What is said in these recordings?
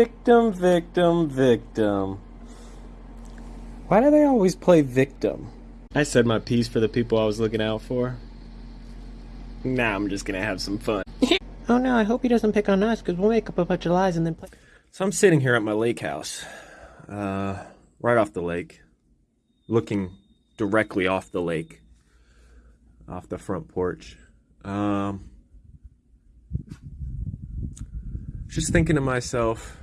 Victim, victim, victim. Why do they always play victim? I said my piece for the people I was looking out for. Now I'm just gonna have some fun. Oh no, I hope he doesn't pick on us, because we'll make up a bunch of lies and then play. So I'm sitting here at my lake house, uh, right off the lake, looking directly off the lake, off the front porch. Um, just thinking to myself,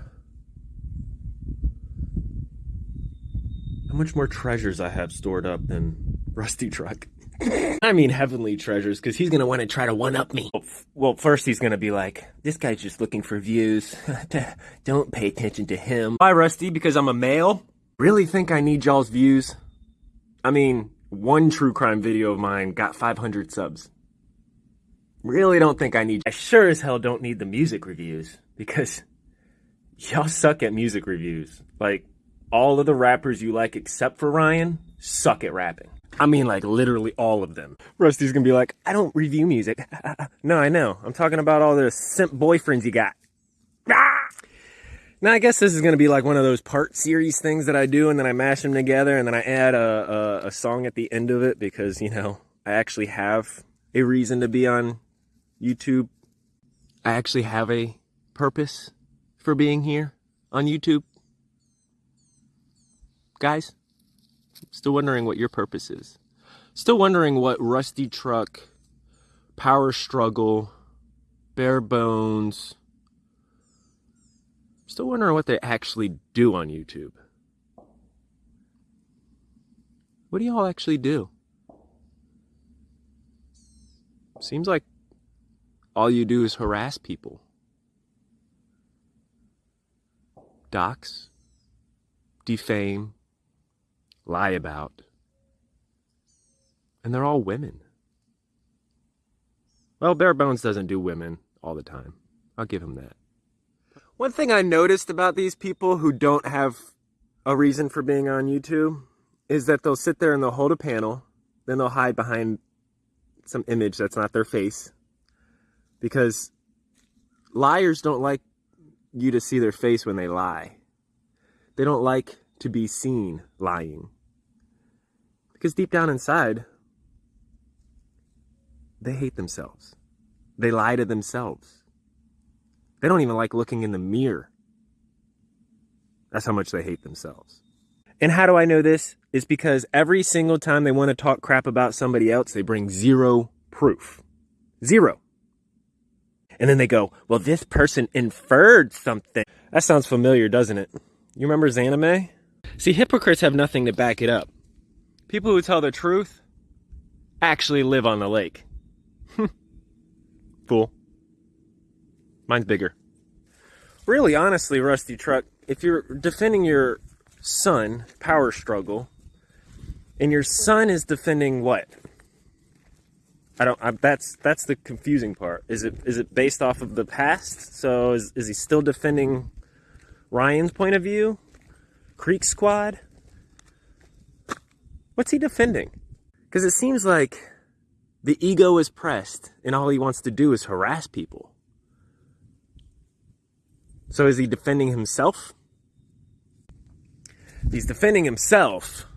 how much more treasures I have stored up than Rusty Truck. I mean heavenly treasures, because he's gonna want to try to one up me. Well, Well, first he's gonna be like, "This guy's just looking for views. Don't pay attention to him." Why, Rusty? Because I'm a male. Really think I need y'all's views? I mean, one true crime video of mine got 500 subs. Really don't think I need. I sure as hell don't need the music reviews because y'all suck at music reviews. Like all of the rappers you like, except for Ryan, suck at rapping. I mean, like literally all of them. Rusty's gonna be like, I don't review music. no, I know. I'm talking about all the simp boyfriends you got. Now, I guess this is gonna be like one of those part series things that I do, and then I mash them together, and then I add a, a, a song at the end of it because you know I actually have a reason to be on YouTube. I actually have a purpose for being here on YouTube. Guys, still wondering what your purpose is. Still wondering what Rusty Truck, Power Struggle, Bare Bones. Still wondering what they actually do on YouTube. What do y'all actually do? Seems like all you do is harass people. Dox, defame, lie about. And they're all women. Well, Bare Bones doesn't do women all the time. I'll give him that. One thing I noticed about these people who don't have a reason for being on YouTube is that they'll sit there and they'll hold a panel, then they'll hide behind some image that's not their face. Because liars don't like you to see their face when they lie. They don't like to be seen lying. Because deep down inside, they hate themselves. They lie to themselves. They don't even like looking in the mirror. That's how much they hate themselves. And how do I know this? It's because every single time they want to talk crap about somebody else, they bring zero proof. Zero. And then they go, well, this person inferred something. That sounds familiar, doesn't it? You remember Zanime? See, hypocrites have nothing to back it up. People who tell the truth actually live on the lake. Fool. Mine's bigger. Really, honestly, Rusty Truck, if you're defending your son, power struggle, and your son is defending what? I don't. I, that's that's the confusing part. Is it is it based off of the past? So is is he still defending Ryan's point of view? Creek Squad? What's he defending? Because it seems like the ego is pressed, and all he wants to do is harass people. So is he defending himself? He's defending himself.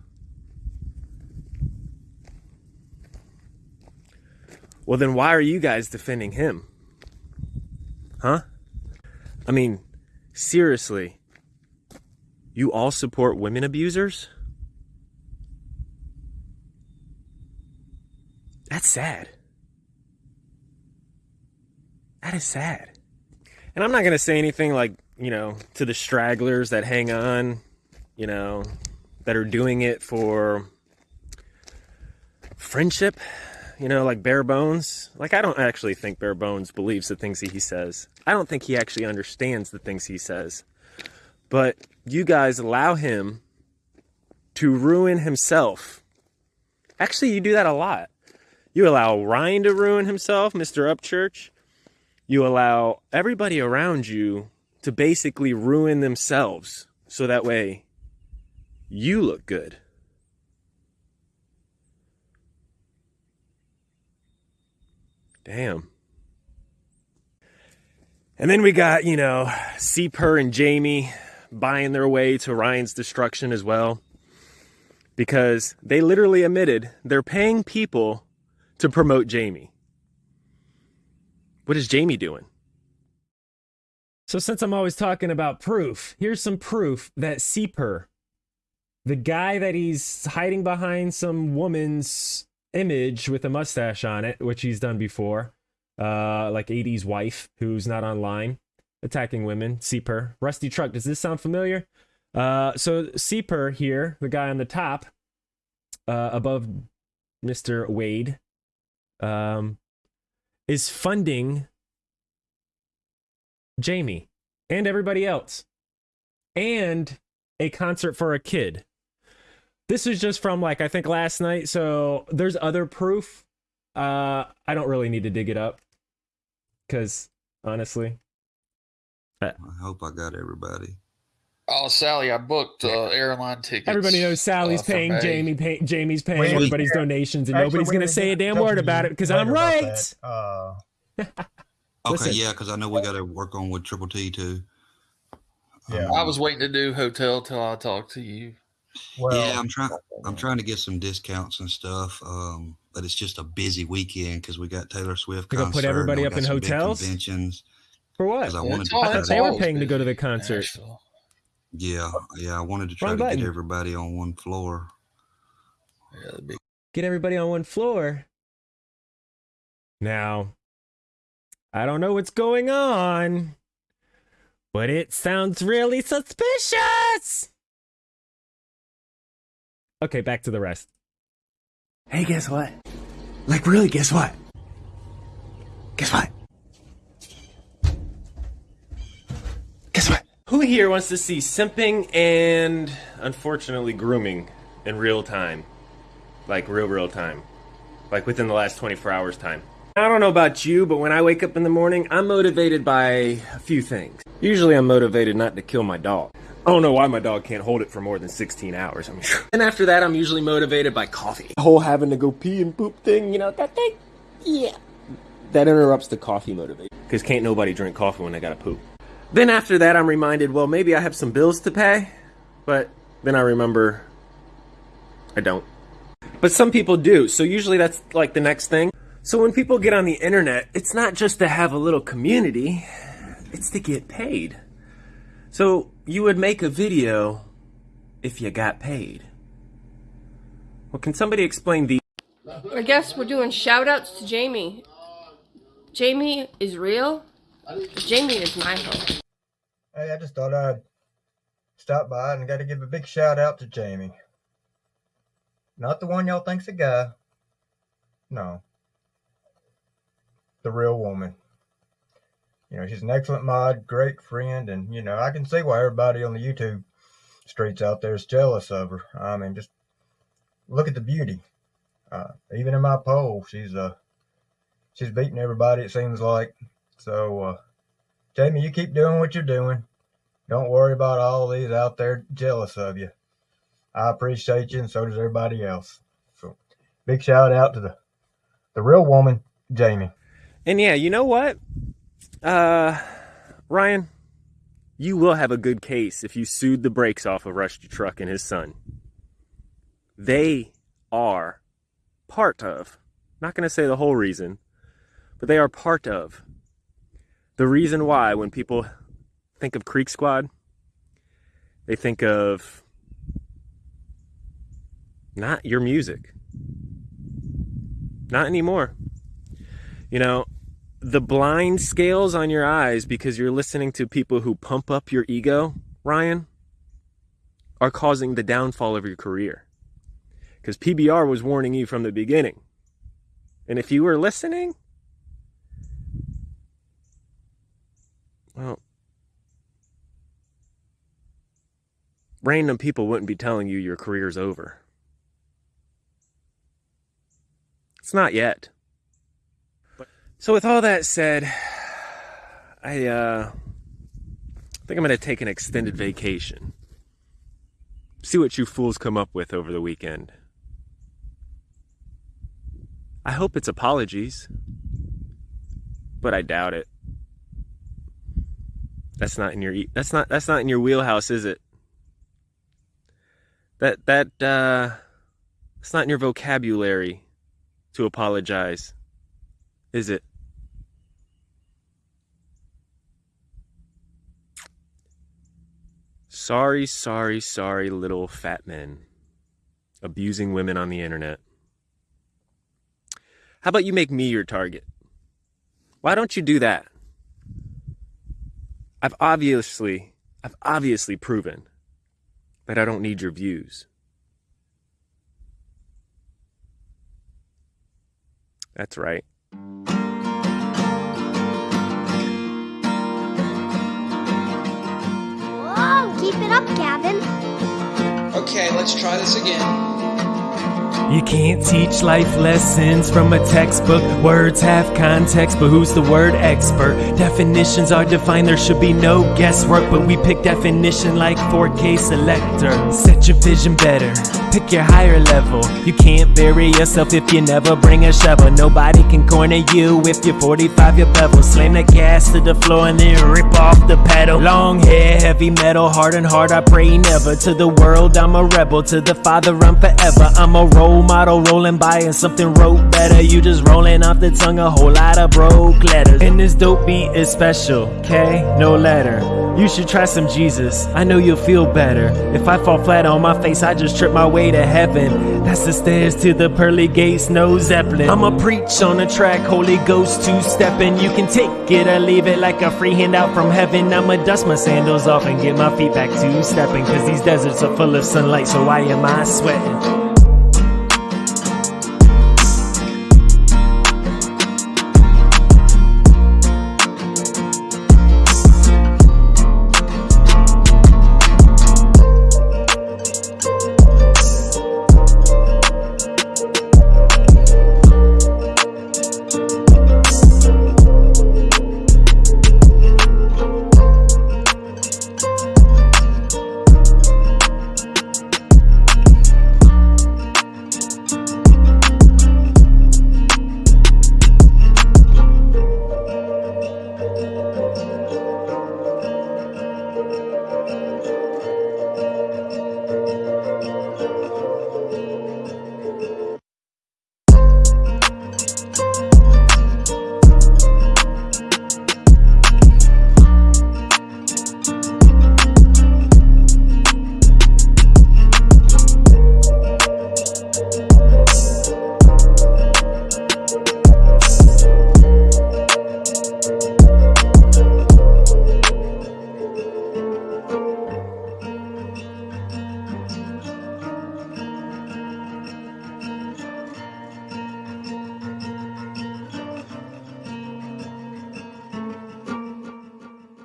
Well, then why are you guys defending him? Huh? I mean, seriously, you all support women abusers? That's sad. That is sad. And I'm not going to say anything like, you know, to the stragglers that hang on, you know, that are doing it for friendship, you know, like Bare Bones. Like, I don't actually think Bare Bones believes the things that he says. I don't think he actually understands the things he says. But you guys allow him to ruin himself. Actually, you do that a lot. You allow Ryan to ruin himself, Mr. Upchurch. You allow everybody around you to basically ruin themselves so that way you look good. Damn. And then we got, you know, Seeper and Jamie buying their way to Ryan's destruction as well. Because they literally admitted they're paying people to promote Jamie. What is Jamie doing? So, since I'm always talking about proof, here's some proof that Seeper, the guy that he's hiding behind some woman's image with a mustache on it, which he's done before, uh, like 80s wife who's not online, attacking women, Seeper. Rusty Truck, does this sound familiar? Uh, so, Seeper here, the guy on the top, uh, above Mr. Wade, um, is funding Jamie and everybody else and a concert for a kid. This is just from like I think last night, so there's other proof. Uh I don't really need to dig it up cuz honestly I hope I got everybody. Oh, Sally, I booked uh, airline tickets. everybody knows Sally's uh, paying May. Jamie pay, Jamie's paying Wait, everybody's yeah. donations and Actually, nobody's going to say a damn word about it because I'm right. Uh, Okay, Listen. yeah, because I know we got to work on with Triple T too. Yeah. Um, I was waiting to do hotel till I talked to you. well, yeah, I'm trying. I'm trying to get some discounts and stuff. Um, but it's just a busy weekend because we got Taylor Swift They gonna concert. put everybody up in hotels? Conventions. For what? I Yeah, wanted to I thought they were always paying to go to the concert. Nashville. Yeah, yeah. I wanted to try Wrong to button. get everybody on one floor. Yeah, the big get everybody on one floor. Now, I don't know what's going on, but it sounds really suspicious. Okay, back to the rest. Hey, guess what? Like, really, guess what? Guess what? Who here wants to see simping and unfortunately grooming in real time? Like real, real time. Like within the last 24 hours time. I don't know about you, but when I wake up in the morning, I'm motivated by a few things. Usually I'm motivated not to kill my dog. I don't know why my dog can't hold it for more than 16 hours. I mean, and after that, I'm usually motivated by coffee. The whole having to go pee and poop thing, you know, that thing, yeah. That interrupts the coffee motivation. Because can't nobody drink coffee when they gotta poop. Then after that, I'm reminded, well, maybe I have some bills to pay. But then I remember I don't. But some people do. So usually that's like the next thing. So when people get on the internet, it's not just to have a little community, it's to get paid. So you would make a video if you got paid. Well, can somebody explain the I guess we're doing shout outs to Jamie. Jamie is real. Jamie is my home. hey, I just thought I'd stop by and got to give a big shout out to Jamie. Not the one y'all think's a guy. No. The real woman. You know, she's an excellent mod, great friend, and, you know, I can see why everybody on the YouTube streets out there is jealous of her. I mean, just look at the beauty. Uh, even in my poll, she's uh, she's beating everybody. It seems like. So, uh, Jamie, you keep doing what you're doing. Don't worry about all these out there jealous of you. I appreciate you, and so does everybody else. So, big shout out to the the real woman, Jamie. And yeah, you know what? Uh, Ryan, you will have a good case if you sued the brakes off of Rusty Truck and his son. They are part of, not going to say the whole reason, but they are part of the reason why when people think of Creek Squad, they think of not your music. Not anymore. You know, the blind scales on your eyes because you're listening to people who pump up your ego, Ryan, are causing the downfall of your career. Because PBR was warning you from the beginning. And if you were listening, well, random people wouldn't be telling you your career's over. It's not yet. So with all that said, I uh think I'm gonna take an extended vacation. See what you fools come up with over the weekend. I hope it's apologies, but I doubt it. That's not in your that's not that's not in your wheelhouse, is it? That that uh it's not in your vocabulary to apologize. Is it? Sorry, sorry, sorry, little fat men abusing women on the internet. How about you make me your target? Why don't you do that? I've obviously, I've obviously proven that I don't need your views. That's right. Whoa, keep it up, Gavin. Okay, let's try this again. You can't teach life lessons from a textbook. Words have context, but who's the word expert? Definitions are defined, there should be no guesswork. But we pick definition like 4K selector. Set your vision better, pick your higher level. You can't bury yourself if you never bring a shovel. Nobody can corner you if you're 45 your bevel. Slam the gas to the floor and then rip off the pedal. Long hair, heavy metal, hard and hard. I pray never. To the world, I'm a rebel. To the Father, I'm forever. I'm a role model rolling by and something wrote better. You just rolling off the tongue a whole lot of broke letters. And this dope beat is special, okay? No letter. You should try some Jesus. I know you'll feel better. If I fall flat on my face, I just trip my way to heaven. That's the stairs to the pearly gates, no Zeppelin. I'ma preach on the track, Holy Ghost two stepping. You can take it or leave it like a free handout from heaven. I'ma dust my sandals off and get my feet back to stepping. Cause these deserts are full of sunlight, so why am I sweating?